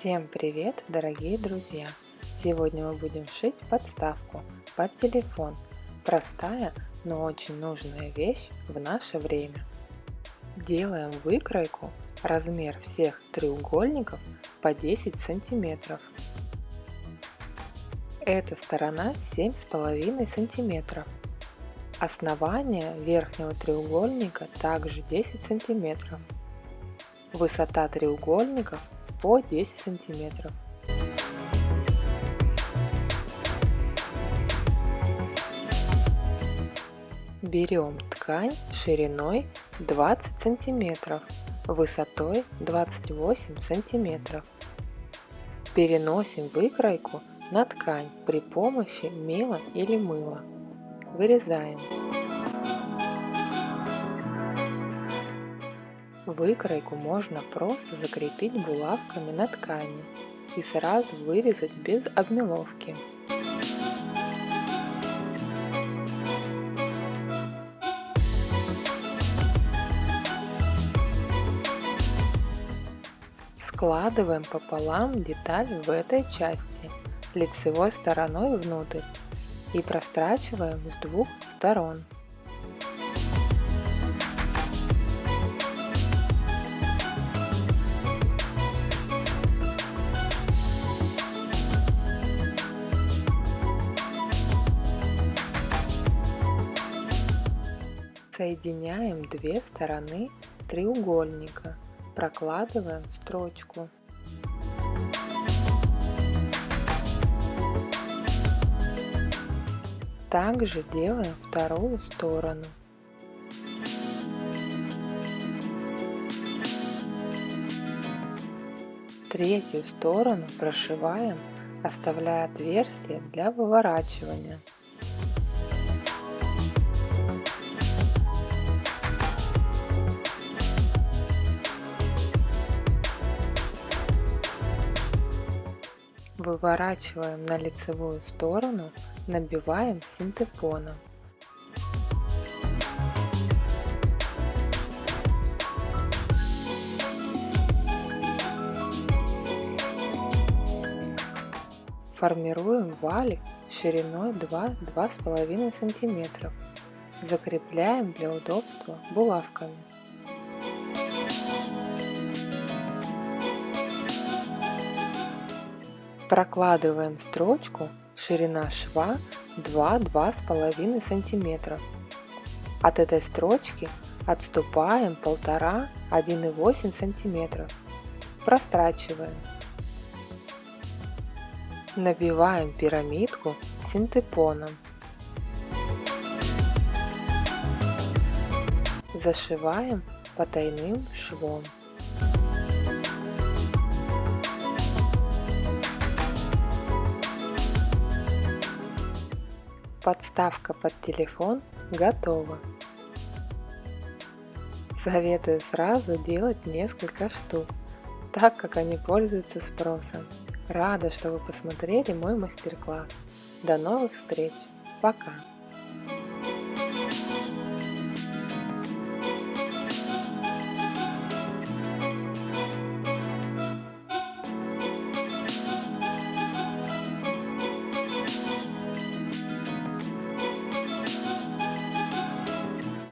Всем привет, дорогие друзья! Сегодня мы будем шить подставку под телефон. Простая, но очень нужная вещь в наше время. Делаем выкройку размер всех треугольников по 10 сантиметров. Эта сторона 7,5 сантиметров. Основание верхнего треугольника также 10 сантиметров. Высота треугольников по 10 сантиметров. Берем ткань шириной 20 сантиметров, высотой 28 сантиметров. Переносим выкройку на ткань при помощи мела или мыла. Вырезаем. Выкройку можно просто закрепить булавками на ткани и сразу вырезать без обмеловки. Складываем пополам деталь в этой части лицевой стороной внутрь и прострачиваем с двух сторон. Соединяем две стороны треугольника, прокладываем строчку. Также делаем вторую сторону. Третью сторону прошиваем, оставляя отверстие для выворачивания. Выворачиваем на лицевую сторону, набиваем синтепоном. Формируем валик шириной 2-2,5 см. Закрепляем для удобства булавками. Прокладываем строчку, ширина шва 2-2,5 см. От этой строчки отступаем 1,5-1,8 см. Прострачиваем. Набиваем пирамидку синтепоном. Зашиваем потайным швом. Подставка под телефон готова. Советую сразу делать несколько штук, так как они пользуются спросом. Рада, что вы посмотрели мой мастер-класс. До новых встреч. Пока.